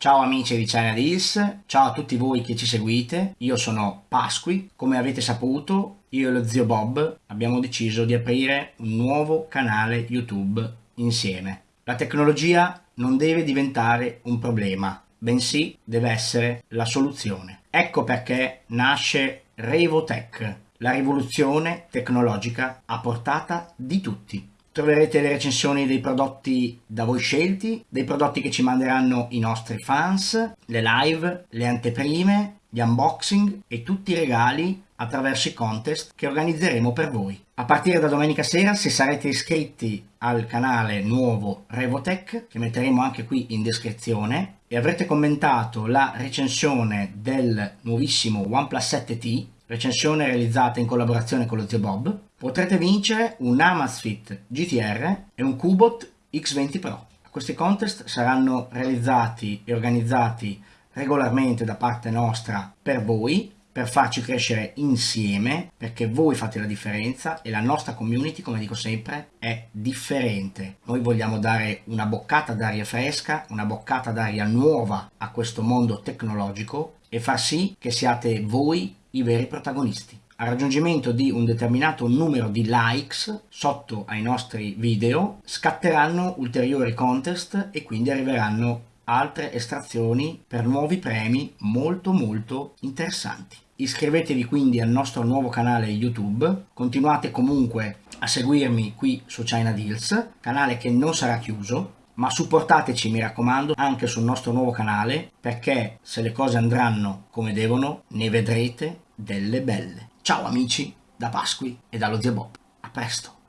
Ciao amici di China Deals, ciao a tutti voi che ci seguite, io sono Pasqui, come avete saputo io e lo zio Bob abbiamo deciso di aprire un nuovo canale YouTube insieme. La tecnologia non deve diventare un problema, bensì deve essere la soluzione. Ecco perché nasce Revotech, la rivoluzione tecnologica a portata di tutti. Troverete le recensioni dei prodotti da voi scelti, dei prodotti che ci manderanno i nostri fans, le live, le anteprime, gli unboxing e tutti i regali attraverso i contest che organizzeremo per voi. A partire da domenica sera, se sarete iscritti al canale nuovo Revotech, che metteremo anche qui in descrizione, e avrete commentato la recensione del nuovissimo OnePlus 7T, recensione realizzata in collaborazione con lo zio Bob, potrete vincere un Amazfit GTR e un Cubot X20 Pro. Questi contest saranno realizzati e organizzati regolarmente da parte nostra per voi, per farci crescere insieme, perché voi fate la differenza e la nostra community, come dico sempre, è differente. Noi vogliamo dare una boccata d'aria fresca, una boccata d'aria nuova a questo mondo tecnologico e far sì che siate voi i veri protagonisti al raggiungimento di un determinato numero di likes sotto ai nostri video scatteranno ulteriori contest e quindi arriveranno altre estrazioni per nuovi premi molto molto interessanti. Iscrivetevi quindi al nostro nuovo canale YouTube, continuate comunque a seguirmi qui su China Deals, canale che non sarà chiuso, ma supportateci mi raccomando anche sul nostro nuovo canale perché se le cose andranno come devono ne vedrete delle belle. Ciao amici da Pasqui e dallo zio Bob. A presto!